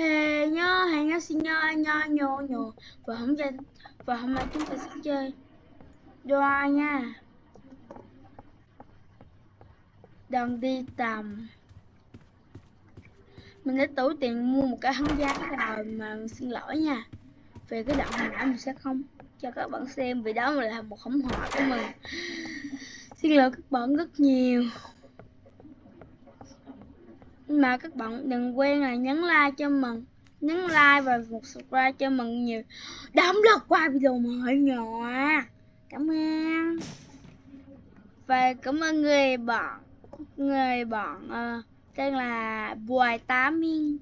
hè nhá hè nhớ xin nhớ nhớ nhô nhô. Và hôm nay, và hôm nay chúng ta sẽ chơi đoa nha. Đang đi tầm. Mình đã tủ tiền mua một cái hóng giá rồi mà xin lỗi nha. Về cái đoạn hồi nãy mình sẽ không cho các bạn xem vì đó là một khổng họa của mình. Xin lỗi các bạn rất nhiều mà các bạn đừng quên là nhấn like cho mình. Nhấn like và một subscribe cho mình nhiều. Đóng lượt qua video mới nhỏ à. cảm ơn. Và cảm ơn người bạn người bạn uh, tên là Bùi Tám Minh.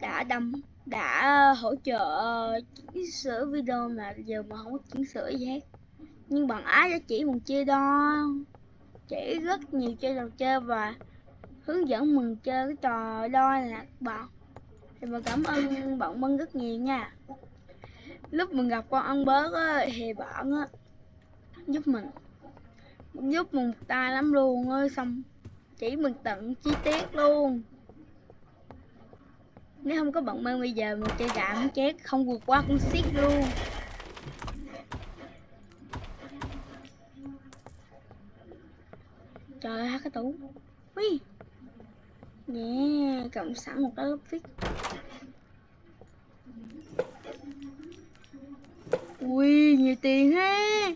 Đã đâm đã ờ, hỗ trợ ờ, chỉnh sửa video mà giờ mà không có chỉnh sửa gì hết. Nhưng bạn ái đã chỉ một chơi đo chỉ rất nhiều chơi trò chơi và hướng dẫn mình chơi cái trò đo lạc bọn thì mình cảm ơn bọn Mân rất nhiều nha. Lúc mình gặp con ăn bớt á, thì bọn á giúp mình. Giúp mình một tay lắm luôn ơi xong chỉ mình tận chi tiết luôn. Nếu không có bọn Mân bây giờ mình chơi gạo chết không vượt qua con xiết luôn. Trời ơi cái tủ. Ui. Yeah, cộng sẵn một cái lớp viết. Ui, nhiều tiền ha.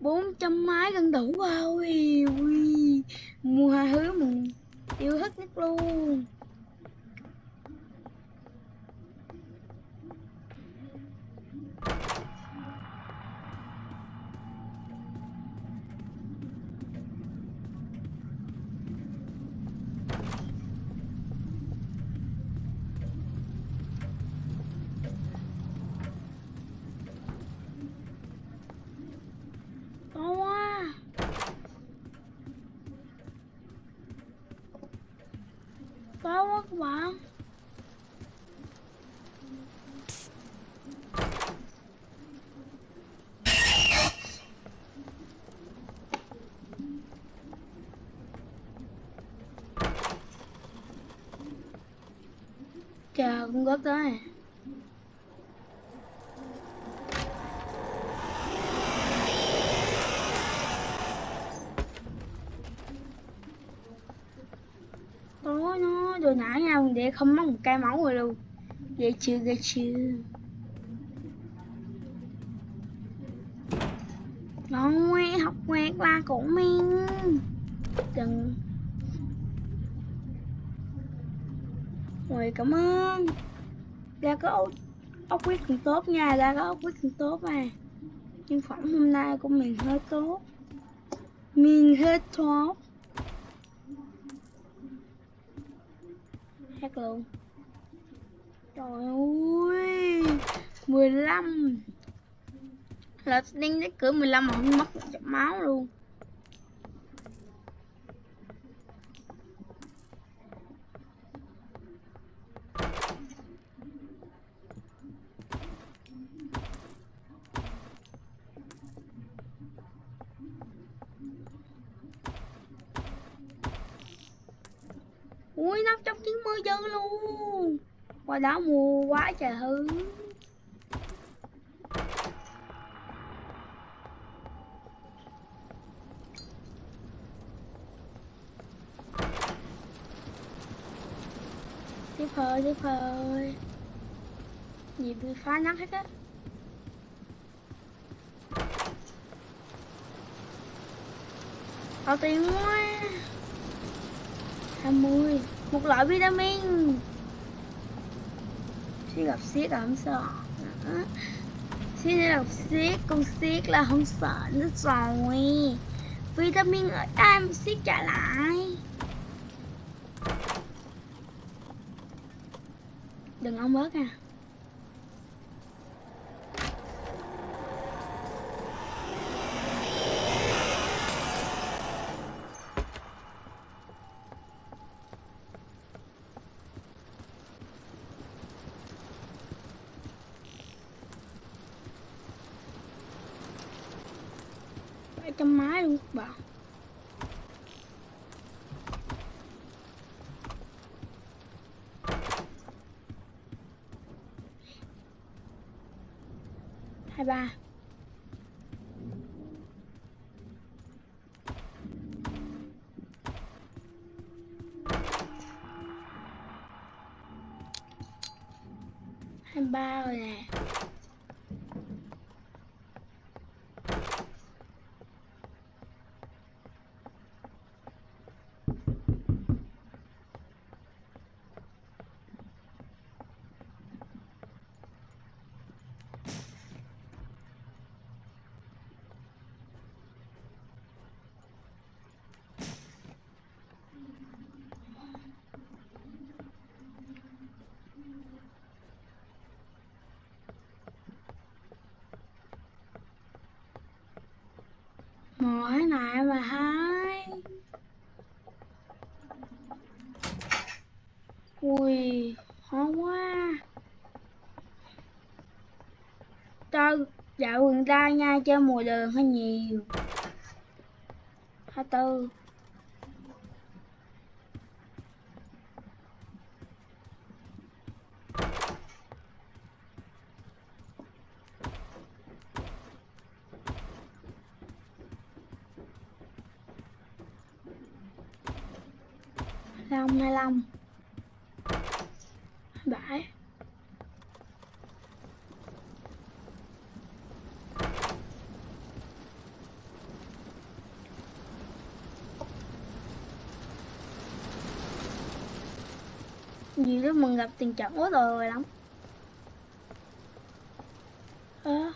400 máy gần đủ rồi. Ui, mua hai thứ mình yêu thích nhất luôn. To quá các bạn chờ cũng góp tới. Tôi ngã nhau để không mất một cây máu rồi luôn ghê chưa ghê chưa. Rồi học ngoe qua của mình. Đừng. Rồi cảm ơn. Ra có ốc, ốc quyết cũng tốt nha Ra có ốc quyết cũng tốt à Nhưng phẩm hôm nay của mình hơi tốt. Mình hơi tốt hát luôn trời ơi 15 là đánh cái cửa 15 mà không mất máu luôn. Dư luôn. Qua đó mua quá trời hư. Tiếp hơi tiếp hơi. Gì bị phá nắng hết á. Có tiền quá? 20 một loại vitamin. Khi gặp siết là không sợ. Khi gặp siết Con siết là không sợ nữa rồi Vitamin ở đây mà siết trả lại. Đừng ông bớt à trong máy luôn các bạn hai ba. Hai ba rồi nè. Mỗi lại và mà hai Ui, khó quá. Cho dạo gần đây nha, chơi mùa đường hơi nhiều. 24 25 25 27 gì lúc mình gặp tình trạng quá rồi lắm à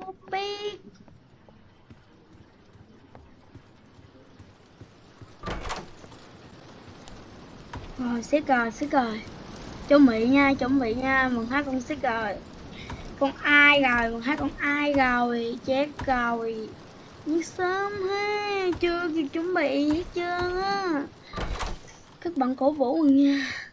không biết rồi xích rồi xích rồi chuẩn bị nha, chuẩn bị nha. Mừng hát con xích rồi con ai rồi? Mừng hát con ai rồi? Chết rồi. Nhưng sớm ha. Chưa kịp chuẩn bị hết trơn á. Các bạn cổ vũ mình nha.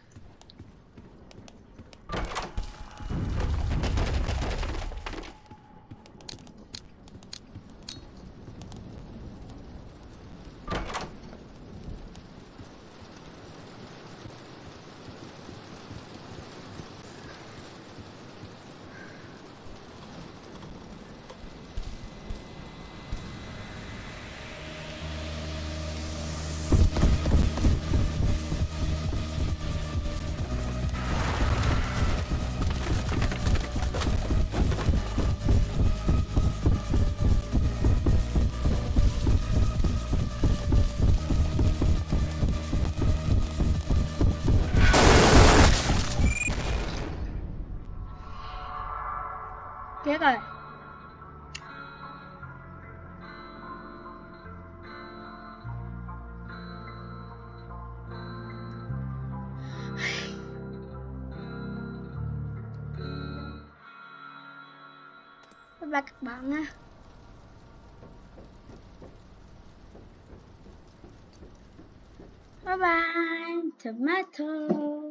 Rồi. Bye bye các bạn nha. Bye bye tomato.